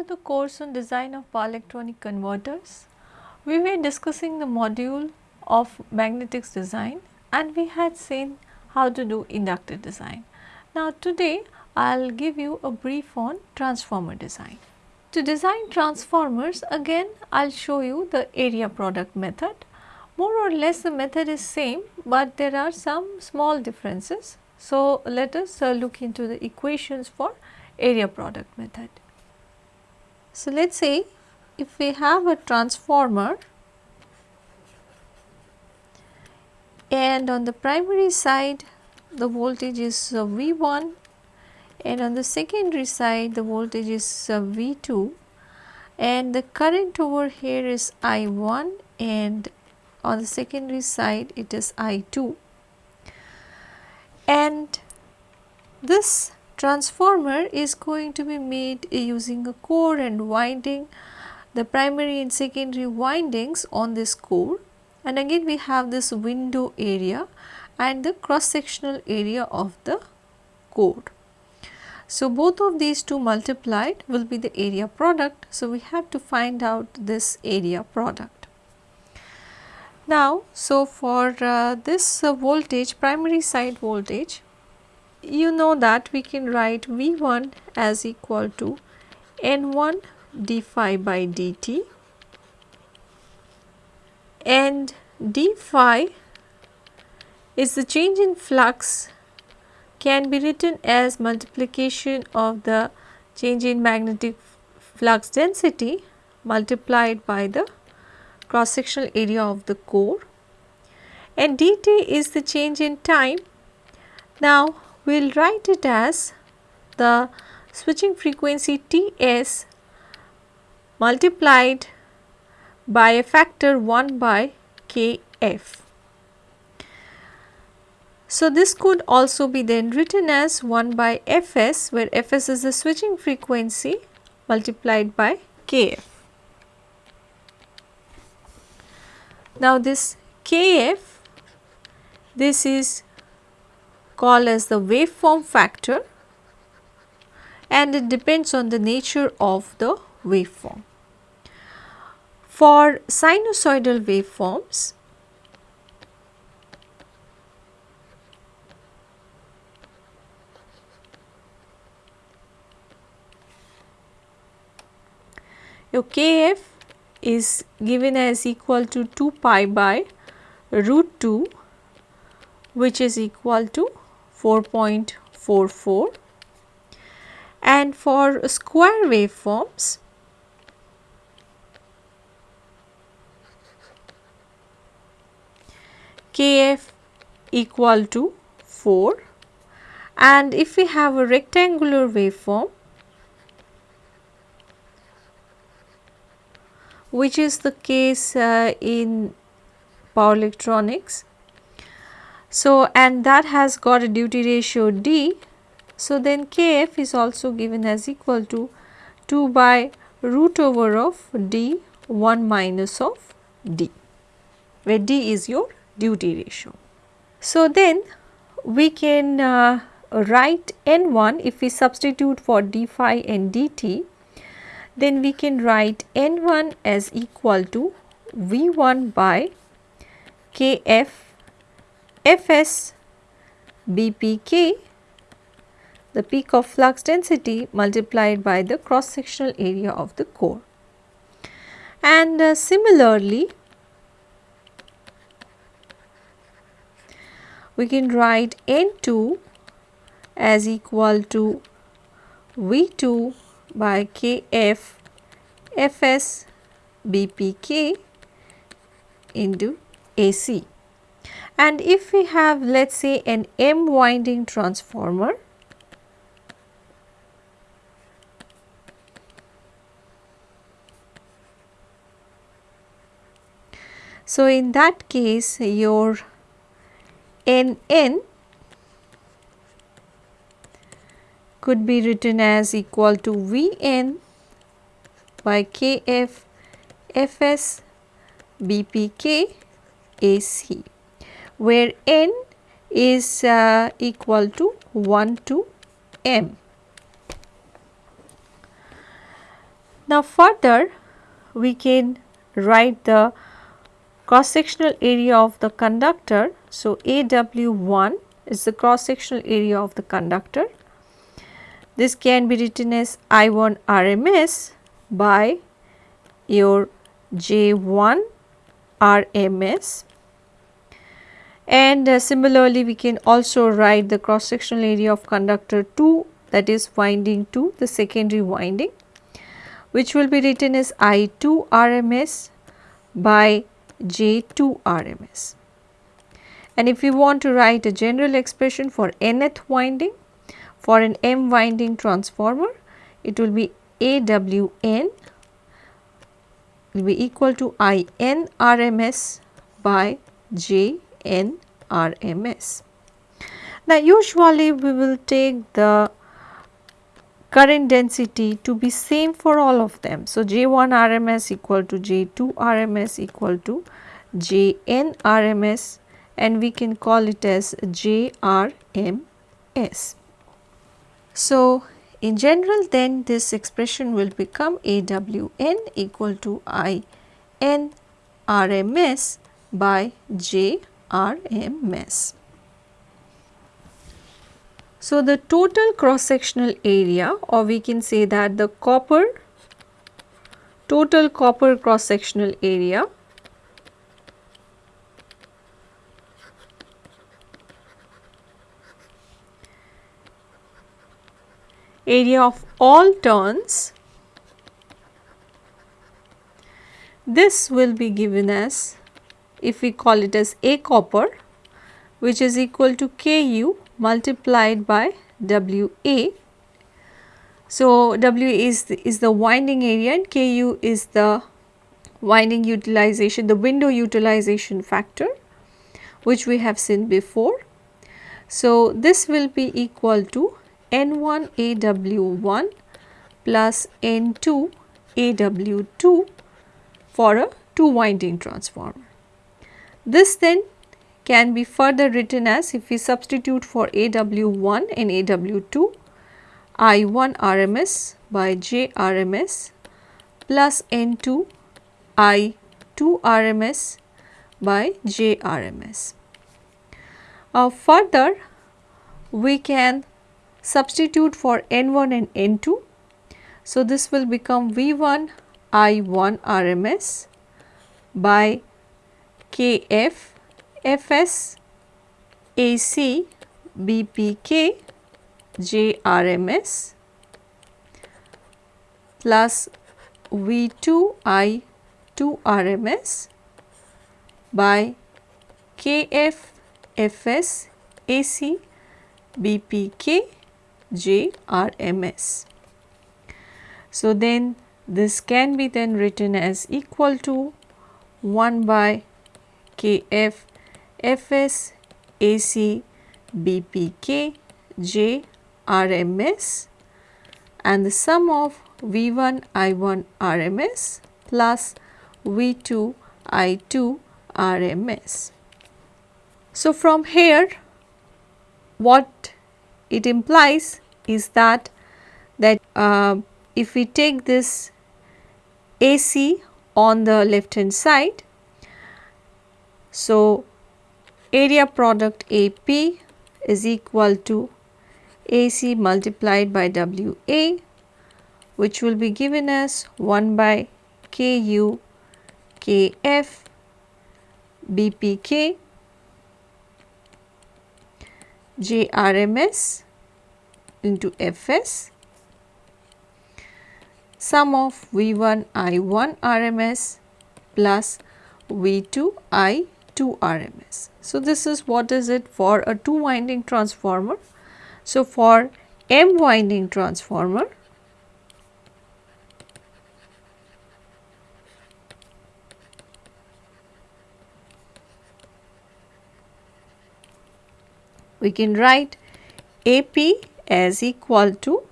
To the course on design of power electronic converters. We were discussing the module of magnetics design and we had seen how to do inductor design. Now today I will give you a brief on transformer design. To design transformers again I will show you the area product method. More or less the method is same but there are some small differences. So let us uh, look into the equations for area product method. So let us say if we have a transformer and on the primary side the voltage is uh, V1 and on the secondary side the voltage is uh, V2 and the current over here is I1 and on the secondary side it is I2 and this transformer is going to be made using a core and winding the primary and secondary windings on this core and again we have this window area and the cross sectional area of the core. So, both of these two multiplied will be the area product. So, we have to find out this area product. Now, so for uh, this uh, voltage primary side voltage you know that we can write V1 as equal to N1 d phi by dt and d phi is the change in flux can be written as multiplication of the change in magnetic flux density multiplied by the cross sectional area of the core and dt is the change in time. Now, we will write it as the switching frequency Ts multiplied by a factor 1 by Kf. So, this could also be then written as 1 by Fs where Fs is the switching frequency multiplied by Kf. Now, this Kf this is called as the waveform factor and it depends on the nature of the waveform. For sinusoidal waveforms, your kf is given as equal to 2 pi by root 2 which is equal to 4.44 and for square waveforms kf equal to 4 and if we have a rectangular waveform which is the case uh, in power electronics. So, and that has got a duty ratio D. So, then Kf is also given as equal to 2 by root over of D 1 minus of D, where D is your duty ratio. So, then we can uh, write N1 if we substitute for d phi and dt then we can write N1 as equal to V1 by Kf Fs BPK the peak of flux density multiplied by the cross sectional area of the core. And uh, similarly, we can write N2 as equal to V2 by Kf Fs Bpk into AC. And if we have let us say an M winding transformer, So, in that case your n n could be written as equal to V n by K f F s B p k A c where n is uh, equal to 1 to m. Now further we can write the cross sectional area of the conductor. So, AW1 is the cross sectional area of the conductor. This can be written as I1 RMS by your J1 RMS and uh, similarly we can also write the cross sectional area of conductor 2 that is winding 2 the secondary winding which will be written as I2 RMS by J2 RMS. And if we want to write a general expression for nth winding for an M winding transformer it will be AWN will be equal to IN RMS by JN RMS. Now usually we will take the current density to be same for all of them. So, J1 RMS equal to J2 RMS equal to Jn RMS and we can call it as JRMS. So, in general then this expression will become AWN equal to IN RMS by JRMS. So, the total cross sectional area or we can say that the copper total copper cross sectional area area of all turns this will be given as if we call it as A copper which is equal to Ku multiplied by WA. So, W is the, is the winding area and Ku is the winding utilization, the window utilization factor which we have seen before. So, this will be equal to N1 AW1 plus N2 AW2 for a two winding transformer. This then can be further written as if we substitute for AW1 and AW2 I1 RMS by J RMS plus N2 I2 RMS by J RMS. Uh, further we can substitute for N1 and N2. So, this will become V1 I1 RMS by KF FS AC BPK JRMS plus V2 I 2 RMS by KF FS AC BPK JRMS. So, then this can be then written as equal to 1 by KF FS, AC, BPK, J, RMS and the sum of V1 I1 RMS plus V2 I2 RMS. So, from here what it implies is that that uh, if we take this AC on the left hand side. So, area product AP is equal to AC multiplied by WA which will be given as 1 by KU KF BPK JRMS into FS sum of V1 I1 RMS plus V2 I 2 RMS. So, this is what is it for a 2 winding transformer. So, for M winding transformer, we can write AP as equal to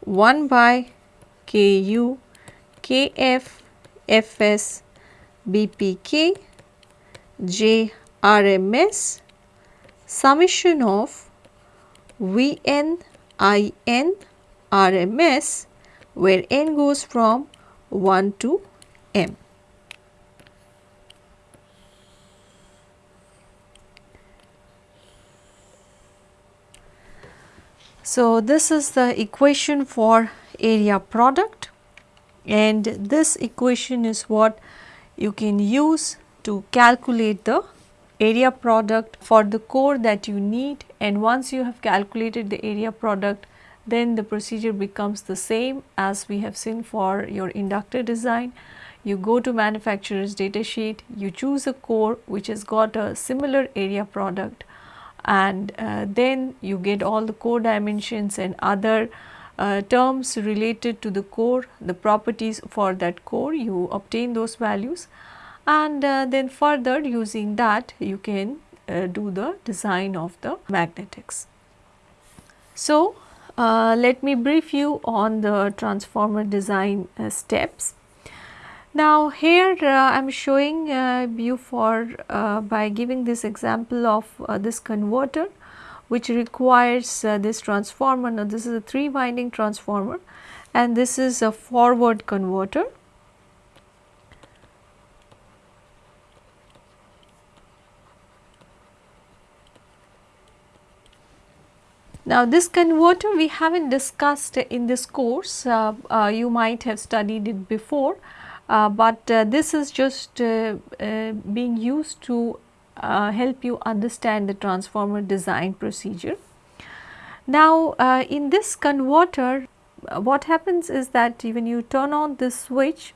1 by KU KF FS BPK J RMS summation of V N I N RMS where n goes from 1 to m. So, this is the equation for area product and this equation is what you can use to calculate the area product for the core that you need. And once you have calculated the area product then the procedure becomes the same as we have seen for your inductor design. You go to manufacturer's data sheet, you choose a core which has got a similar area product and uh, then you get all the core dimensions and other uh, terms related to the core, the properties for that core, you obtain those values and uh, then further using that you can uh, do the design of the magnetics. So, uh, let me brief you on the transformer design uh, steps. Now here uh, I am showing uh, you for by giving this example of this converter which requires this transformer. Now this is a 3 winding transformer and this is a forward converter. Now this converter we have not discussed in this course, uh, you might have studied it before. Uh, but uh, this is just uh, being used to help you understand the transformer design procedure. Now in this converter what happens is that when you turn on this switch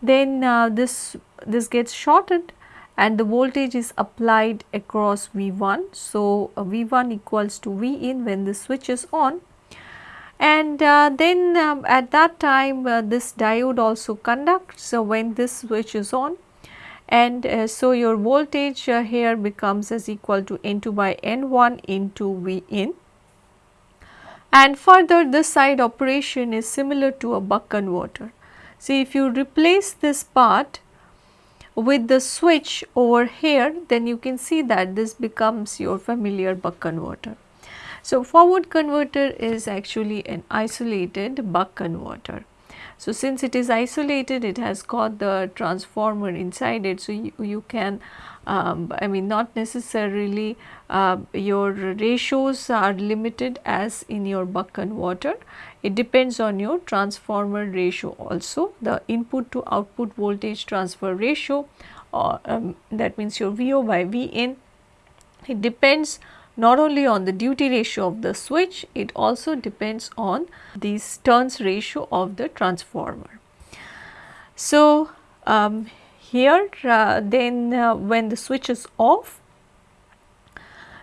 then this this gets shorted and the voltage is applied across V1. So, uh, V1 equals to V in when the switch is on and uh, then um, at that time uh, this diode also conducts so when this switch is on and uh, so your voltage uh, here becomes as equal to N2 by N1 into V in and further this side operation is similar to a buck converter. See if you replace this part with the switch over here then you can see that this becomes your familiar buck converter. So, forward converter is actually an isolated buck converter. So, since it is isolated it has got the transformer inside it. So, you, you can um, I mean not necessarily uh, your ratios are limited as in your buck converter. It depends on your transformer ratio also the input to output voltage transfer ratio or um, that means your VO by V in. It depends not only on the duty ratio of the switch, it also depends on these turns ratio of the transformer. So, um, here uh, then uh, when the switch is off,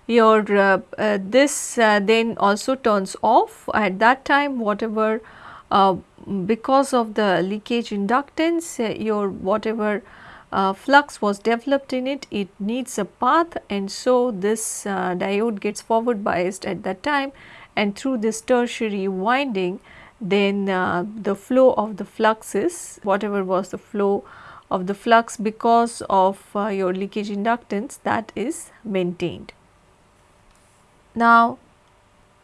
your uh, uh this uh, then also turns off at that time whatever uh, because of the leakage inductance your whatever uh, flux was developed in it, it needs a path and so this uh, diode gets forward biased at that time and through this tertiary winding then uh, the flow of the flux is whatever was the flow of the flux because of uh, your leakage inductance that is maintained. Now,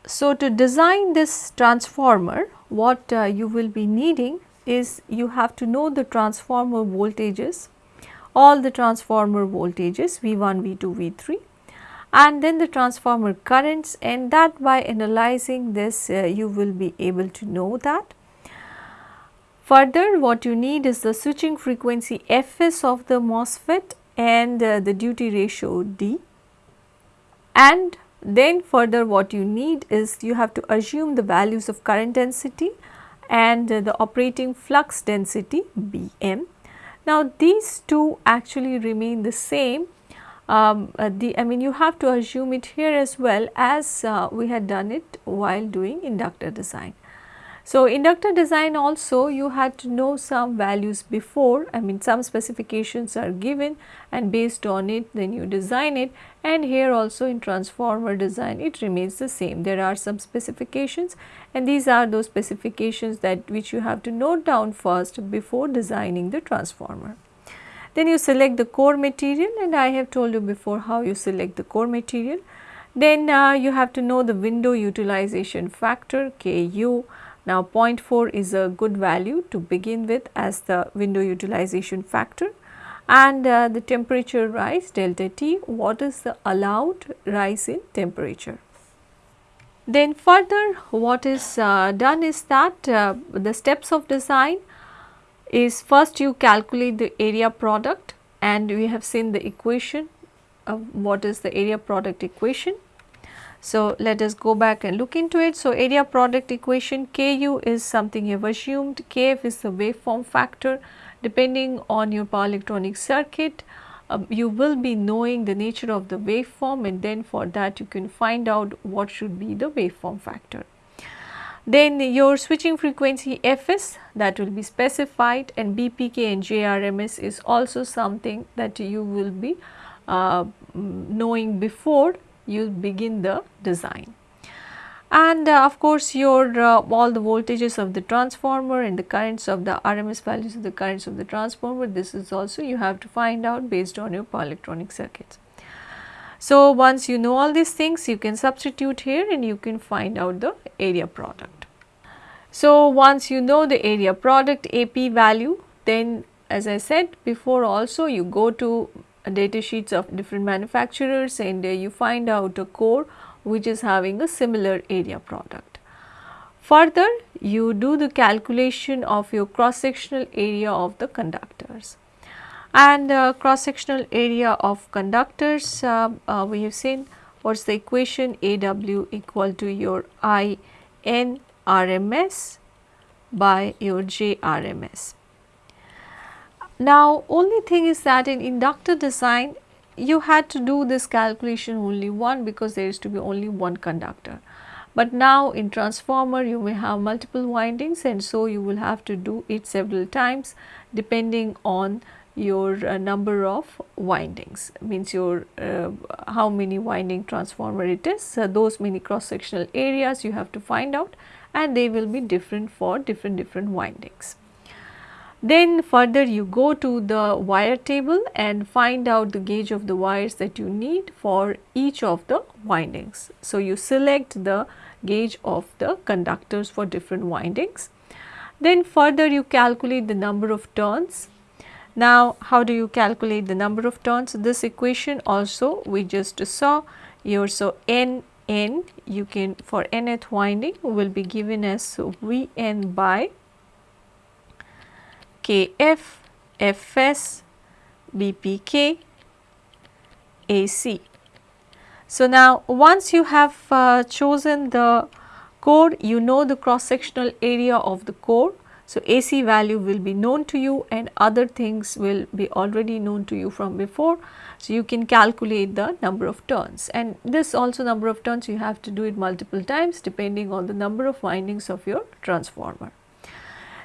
so to design this transformer what uh, you will be needing is you have to know the transformer voltages all the transformer voltages V1, V2, V3 and then the transformer currents and that by analyzing this uh, you will be able to know that. Further what you need is the switching frequency Fs of the MOSFET and uh, the duty ratio D and then further what you need is you have to assume the values of current density and uh, the operating flux density Bm now, these two actually remain the same. Um, uh, the I mean you have to assume it here as well as uh, we had done it while doing inductor design. So, inductor design also you had to know some values before I mean some specifications are given and based on it then you design it and here also in transformer design it remains the same. There are some specifications and these are those specifications that which you have to note down first before designing the transformer. Then you select the core material and I have told you before how you select the core material. Then uh, you have to know the window utilization factor KU Now 0.4 is a good value to begin with as the window utilization factor and uh, the temperature rise delta T what is the allowed rise in temperature. Then further what is uh, done is that uh, the steps of design is first you calculate the area product and we have seen the equation what is the area product equation. So, let us go back and look into it. So, area product equation Ku is something you have assumed, Kf is the waveform factor depending on your power electronic circuit um, you will be knowing the nature of the waveform and then for that you can find out what should be the waveform factor. Then your switching frequency Fs that will be specified and BPK and JRMS is also something that you will be uh, knowing before you begin the design and uh, of course your uh, all the voltages of the transformer and the currents of the RMS values of the currents of the transformer this is also you have to find out based on your power electronic circuits. So, once you know all these things you can substitute here and you can find out the area product. So, once you know the area product AP value then as I said before also you go to data sheets of different manufacturers and you find out a core which is having a similar area product. Further, you do the calculation of your cross sectional area of the conductors and uh, cross sectional area of conductors uh, uh, we have seen what is the equation AW equal to your I N RMS by your J RMS. Now, only thing is that in inductor design you had to do this calculation only one because there is to be only one conductor. But now in transformer you may have multiple windings and so you will have to do it several times depending on your uh, number of windings means your uh, how many winding transformer it is so those many cross sectional areas you have to find out and they will be different for different different windings. Then further you go to the wire table and find out the gauge of the wires that you need for each of the windings. So, you select the gauge of the conductors for different windings. Then further you calculate the number of turns. Now, how do you calculate the number of turns? This equation also we just saw here. So, n n you can for nth winding will be given as V n by KF, FS, BPK, AC. So, now once you have uh, chosen the core, you know the cross sectional area of the core. So, AC value will be known to you and other things will be already known to you from before. So, you can calculate the number of turns and this also number of turns you have to do it multiple times depending on the number of windings of your transformer.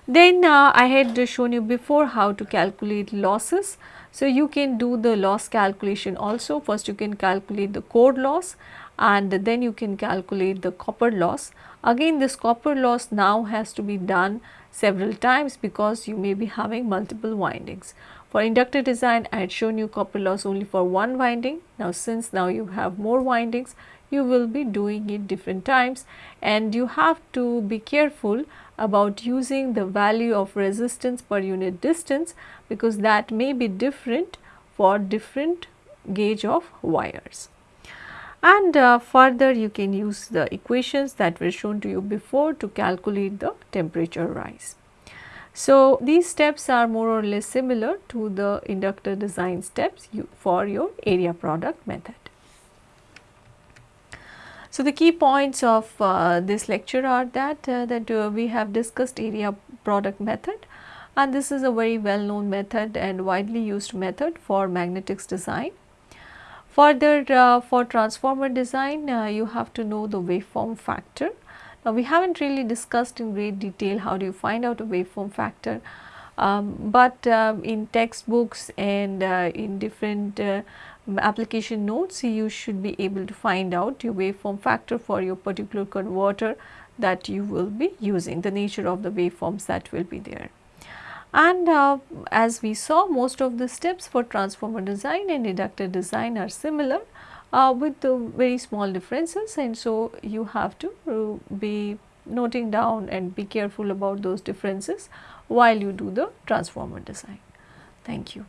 Then uh, I had shown you before how to calculate losses. So, you can do the loss calculation also. First you can calculate the core loss and then you can calculate the copper loss. Again this copper loss now has to be done several times because you may be having multiple windings. For inductor design I had shown you copper loss only for one winding. Now since now you have more windings you will be doing it different times and you have to be careful about using the value of resistance per unit distance because that may be different for different gauge of wires. And uh, further you can use the equations that were shown to you before to calculate the temperature rise. So, these steps are more or less similar to the inductor design steps you, for your area product method. So, the key points of uh, this lecture are that, uh, that uh, we have discussed area product method and this is a very well known method and widely used method for magnetics design. Further uh, for transformer design uh, you have to know the waveform factor. Now, we have not really discussed in great detail how do you find out a waveform factor, um, but um, in textbooks and uh, in different application notes you should be able to find out your waveform factor for your particular converter that you will be using the nature of the waveforms that will be there. And uh, as we saw most of the steps for transformer design and inductor design are similar uh, with the very small differences and so you have to uh, be noting down and be careful about those differences while you do the transformer design. Thank you.